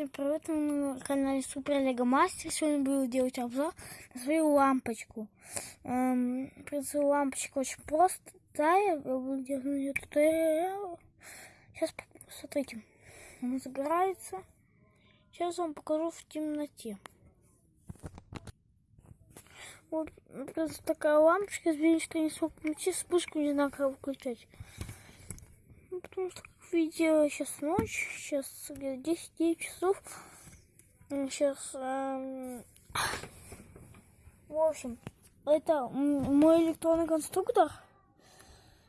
Всем привет, на канале Супер Лего Мастер. Сегодня буду делать обзор на свою лампочку. Эм, свою лампочка очень простая. Я буду делать нее туториал. Сейчас, смотрите, она загорается. Сейчас вам покажу в темноте. Вот, просто такая лампочка, извините, что не смог включить, вспышку не знаю, как выключать. Потому что видео сейчас ночь, сейчас 10-9 часов. Сейчас, эм... в общем, это мой электронный конструктор.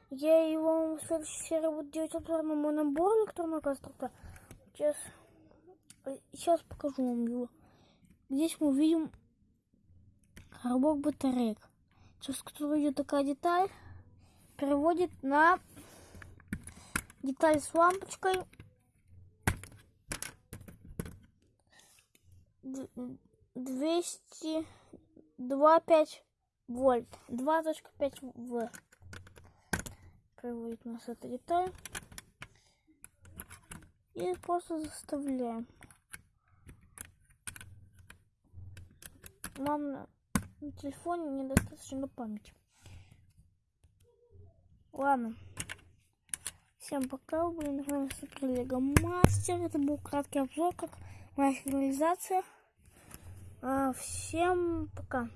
Я его в следующей серии буду делать обзор на мой набор электронного конструктора. Сейчас, сейчас покажу вам его. Здесь мы видим коробок батареек. Сейчас, который идет такая деталь, переводит на деталь с лампочкой. 200 2,5 вольт. 2.5 В. Приводит нас эта деталь. И просто заставляем. На, на телефоне недостаточно памяти. Ладно. Всем пока, были на канале Супер Лего Мастер. Это был краткий обзор, как моя сигнализация. А, всем пока.